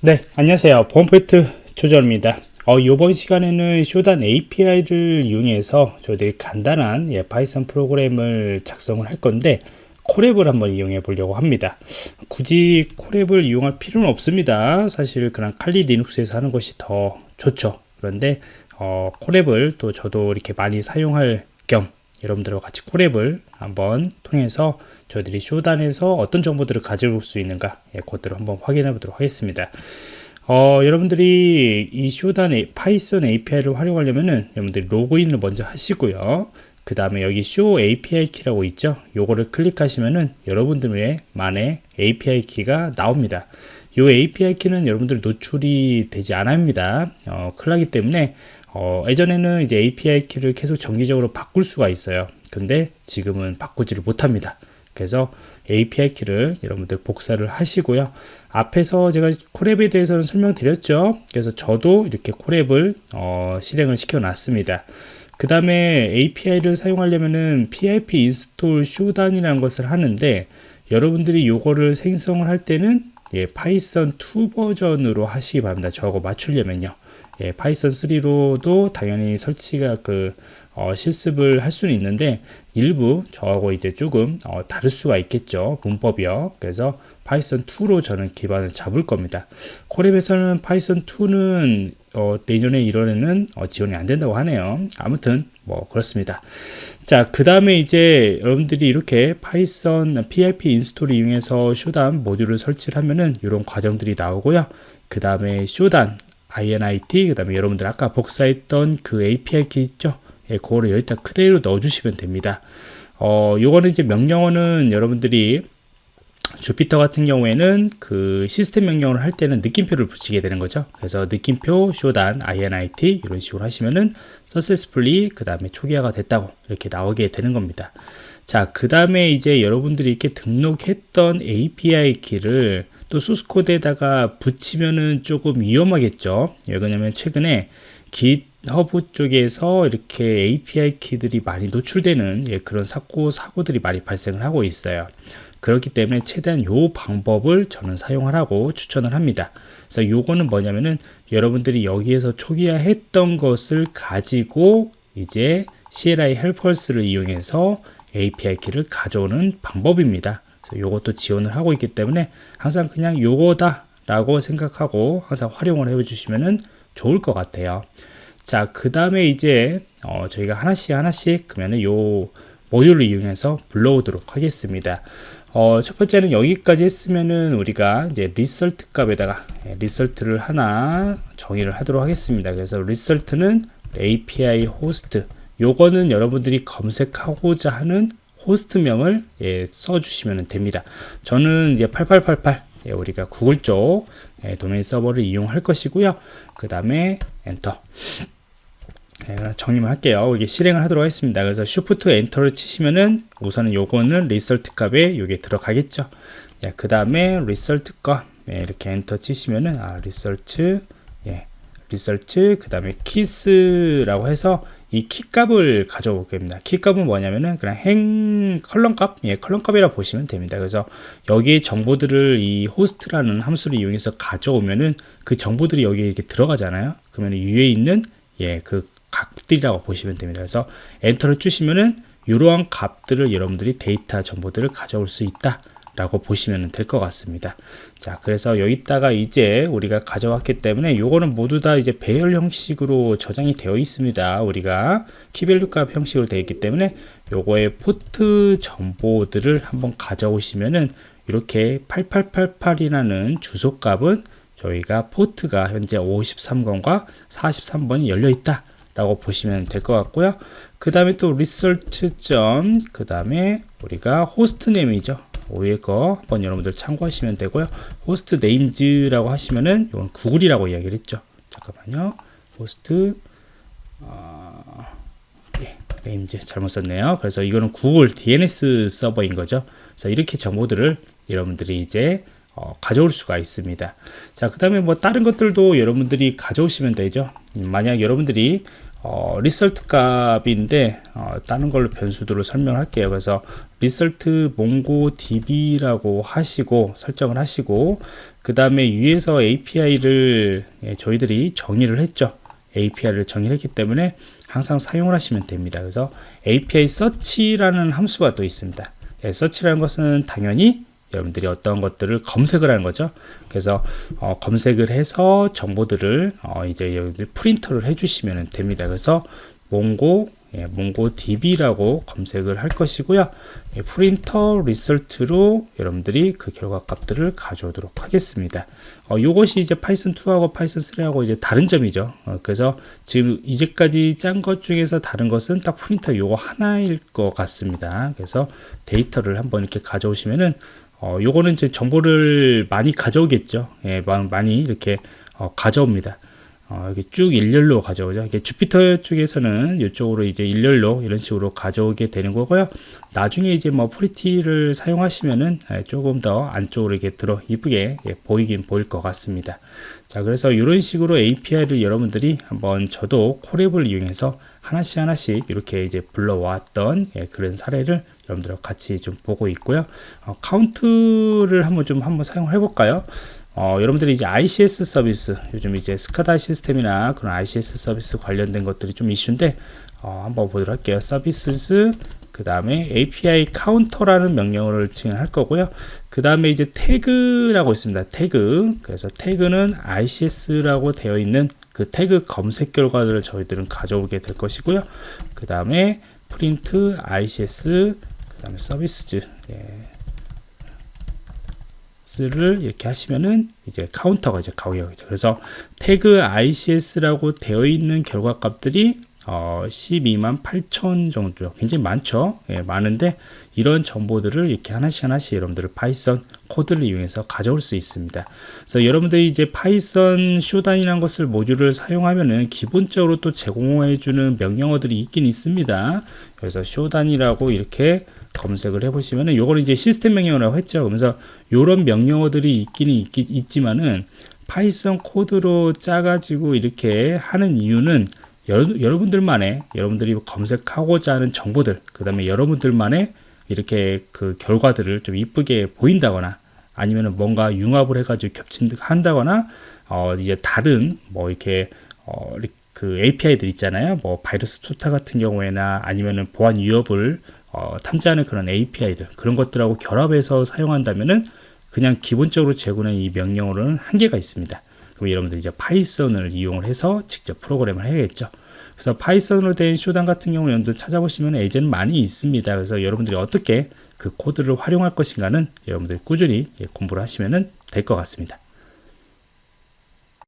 네, 안녕하세요. 보안프로젝트 조정원입니다. 어, 이번 시간에는 쇼단 API를 이용해서 저희들이 간단한 예, 파이썬 프로그램을 작성을 할 건데 Colab을 한번 이용해 보려고 합니다. 굳이 Colab을 이용할 필요는 없습니다. 사실 그냥 칼리 리눅스에서 하는 것이 더 좋죠. 그런데 어, Colab을 또 저도 이렇게 많이 사용할 겸 여러분들과 같이 Colab을 한번 통해서 저희들이 쇼단에서 어떤 정보들을 가져올 수 있는가 예, 그것들을 한번 확인해 보도록 하겠습니다. 어, 여러분들이 이 쇼단 파이썬 API를 활용하려면은 여러분들이 로그인을 먼저 하시고요. 그 다음에 여기 쇼 API 키라고 있죠? 요거를 클릭하시면은 여러분들의 만의 API 키가 나옵니다. 이 API 키는 여러분들 노출이 되지 않습니다 어, 큰일나기 때문에 어, 예전에는 이제 API 키를 계속 정기적으로 바꿀 수가 있어요 근데 지금은 바꾸지를 못합니다 그래서 API 키를 여러분들 복사를 하시고요. 앞에서 제가 Colab에 대해서는 설명드렸죠. 그래서 저도 이렇게 Colab을 어, 실행을 시켜 놨습니다. 그 다음에 API를 사용하려면은 PIP 인스톨 쇼단이라는 것을 하는데 여러분들이 요거를 생성을 할 때는 예, 파이썬 2 버전으로 하시기 바랍니다. 저거 맞추려면요. 예, 파이썬 3로도 당연히 설치가 그 어, 실습을 할 수는 있는데 일부 저하고 이제 조금 어, 다를 수가 있겠죠 문법이요. 그래서 파이썬 2로 저는 기반을 잡을 겁니다. Colab에서는 파이썬 2는 어, 내년에 1월에는 어, 지원이 안 된다고 하네요. 아무튼 뭐 그렇습니다. 자 그 다음에 이제 여러분들이 이렇게 파이썬 PIP 인스톨을 이용해서 쇼단 모듈을 설치를 하면은 이런 과정들이 나오고요. 그 다음에 shodan init 그 다음에 여러분들 아까 복사했던 그 API 키 있죠 예, 그거를 여기다 그대로 넣어주시면 됩니다. 어, 요거는 이제 명령어는 여러분들이 주피터 같은 경우에는 그 시스템 명령을 할 때는 느낌표를 붙이게 되는 거죠. 그래서 느낌표 shodan init 이런 식으로 하시면은 successfully 그 다음에 초기화가 됐다고 이렇게 나오게 되는 겁니다. 자, 그 다음에 이제 여러분들이 이렇게 등록했던 API 키를 또 소스 코드에다가 붙이면은 조금 위험하겠죠. 왜냐면 최근에 GitHub 쪽에서 이렇게 API 키들이 많이 노출되는 예, 그런 사고, 사고들이 많이 발생을 하고 있어요. 그렇기 때문에 최대한 요 방법을 저는 사용하라고 추천을 합니다. 그래서 요거는 뭐냐면은 여러분들이 여기에서 초기화 했던 것을 가지고 이제 CLI 헬퍼스를 이용해서 API 키를 가져오는 방법입니다. 요것도 지원을 하고 있기 때문에 항상 그냥 요거다 라고 생각하고 항상 활용을 해 주시면 좋을 것 같아요. 자, 그 다음에 이제 어, 저희가 하나씩 하나씩 그러면은 요 모듈을 이용해서 불러오도록 하겠습니다. 어, 첫 번째는 여기까지 했으면은 우리가 이제 result 값에다가 예, result를 하나 정의를 하도록 하겠습니다. 그래서 result는 API host 요거는 여러분들이 검색하고자 하는 호스트명을 예, 써주시면 됩니다. 저는 이제 8888 예, 우리가 구글 쪽 예, 도메인 서버를 이용할 것이고요. 그 다음에 엔터 네, 정리만 할게요. 이게 실행을 하도록 하겠습니다. 그래서 Shift 엔터를 치시면은 우선은 요거는 result 값에 요게 들어가겠죠. 예, 그 다음에 result 값 예, 이렇게 엔터 치시면은 아 result 예, result 그 다음에 keys라고 해서 이 키값을 가져올 겁니다. 키값은 뭐냐면은 그냥 행 column값, 예, column값이라 보시면 됩니다. 그래서 여기 정보들을 이 호스트라는 함수를 이용해서 가져오면은 그 정보들이 여기 이렇게 들어가잖아요. 그러면 위에 있는 예, 그 값들이라고 보시면 됩니다. 그래서 엔터를 주시면은 이러한 값들을 여러분들이 데이터 정보들을 가져올 수 있다 라고 보시면 될 것 같습니다. 자 그래서 여기다가 이제 우리가 가져왔기 때문에 요거는 모두 다 이제 배열 형식으로 저장이 되어 있습니다. 우리가 key value 값 형식으로 되어 있기 때문에 요거의 포트 정보들을 한번 가져오시면은 이렇게 8888이라는 주소 값은 저희가 포트가 현재 53번과 43번이 열려 있다 라고 보시면 될 것 같고요. 그 다음에 또 result 점 그 다음에 우리가 host name이죠 위에 거 한번 여러분들 참고하시면 되고요. hostnames라고 하시면은 이건 구글이라고 이야기를 했죠. 잠깐만요. 호스트 어, 예, names 잘못 썼네요. 그래서 이거는 구글 DNS 서버인 거죠. 그래서 이렇게 정보들을 여러분들이 이제 어, 가져올 수가 있습니다. 자 그 다음에 뭐 다른 것들도 여러분들이 가져오시면 되죠. 만약 여러분들이 어, result 값인데 어, 다른 걸로 변수들을 설명할게요. 그래서 result MongoDB라고 하시고 설정을 하시고 그 다음에 위에서 API를 예, 저희들이 정의를 했죠. API를 정의했기 때문에 항상 사용을 하시면 됩니다. 그래서 API search라는 함수가 또 있습니다. 예, search라는 것은 당연히 여러분들이 어떤 것들을 검색을 하는 거죠. 그래서 어, 검색을 해서 정보들을 어, 이제 여러분들 프린터를 해주시면 됩니다. 그래서 몽고 예, 몽고DB라고 검색을 할 것이고요. 예, print result로 여러분들이 그 결과 값들을 가져오도록 하겠습니다. 어, 이것이 이제 파이썬 2하고 파이썬 3하고 이제 다른 점이죠. 어, 그래서 지금 이제까지 짠 것 중에서 다른 것은 딱 프린터 요거 하나일 것 같습니다. 그래서 데이터를 한번 이렇게 가져오시면은 어, 요거는 이제 정보를 많이 가져오겠죠. 예, 많이 이렇게 어, 가져옵니다. 어, 이렇게 쭉 일렬로 가져오죠. 이게 주피터 쪽에서는 이쪽으로 이제 일렬로 이런 식으로 가져오게 되는 거고요. 나중에 이제 뭐 pretty를 사용하시면은 예, 조금 더 안쪽으로 이렇게 들어 이쁘게 예, 보이긴 보일 것 같습니다. 자, 그래서 이런 식으로 API를 여러분들이 한번 저도 Colab을 이용해서 하나씩 하나씩 이렇게 이제 불러왔던 예, 그런 사례를 여러분들과 같이 좀 보고 있고요. 어, 카운트를 한번 좀 한번 사용해 볼까요? 어, 여러분들이 이제 ICS 서비스, 요즘 이제 SCADA 시스템이나 그런 ICS 서비스 관련된 것들이 좀 이슈인데, 어, 한번 보도록 할게요. 서비스, 그 다음에 API count라는 명령어를 지원할 거고요. 그 다음에 이제 태그라고 있습니다. 태그. 그래서 태그는 ICS라고 되어 있는 그 태그 검색 결과들을 저희들은 가져오게 될 것이고요. 그 다음에 print ICS, 그 다음에 services. 예. 를 이렇게 하시면은 이제 count가 이제 나오겠죠. 그래서 태그 ICS라고 되어 있는 결과 값들이 어, 12만 8천 정도 굉장히 많죠? 예, 많은데 이런 정보들을 이렇게 하나씩 하나씩 여러분들 파이썬 코드를 이용해서 가져올 수 있습니다. 그래서 여러분들이 이제 파이썬 Shodan이라는 것을 모듈을 사용하면은 기본적으로 또 제공해 주는 명령어들이 있긴 있습니다. 그래서 Shodan이라고 이렇게 검색을 해보시면은 요거는 이제 시스템 명령어라고 했죠. 그러면서 요런 명령어들이 있기는 있, 있지만은 파이썬 코드로 짜가지고 이렇게 하는 이유는 여러, 분들만의 여러분들이 검색하고자 하는 정보들 그 다음에 여러분들만의 이렇게 그 결과들을 좀 이쁘게 보인다거나 아니면은 뭔가 융합을 해가지고 겹친다거나 어 이제 다른 뭐 이렇게 어그 API들 있잖아요 뭐 VirusTotal 같은 경우에나 아니면은 보안 위협을 어, 탐지하는 그런 API들 그런 것들하고 결합해서 사용한다면은 그냥 기본적으로 제공하는 이 명령어로는 한계가 있습니다. 그럼 여러분들 이제 파이썬을 이용을 해서 직접 프로그램을 해야겠죠. 그래서 파이썬으로 된 Shodan 같은 경우 여러분들 찾아보시면 예제는 많이 있습니다. 그래서 여러분들이 어떻게 그 코드를 활용할 것인가는 여러분들이 꾸준히 예, 공부를 하시면 될 것 같습니다.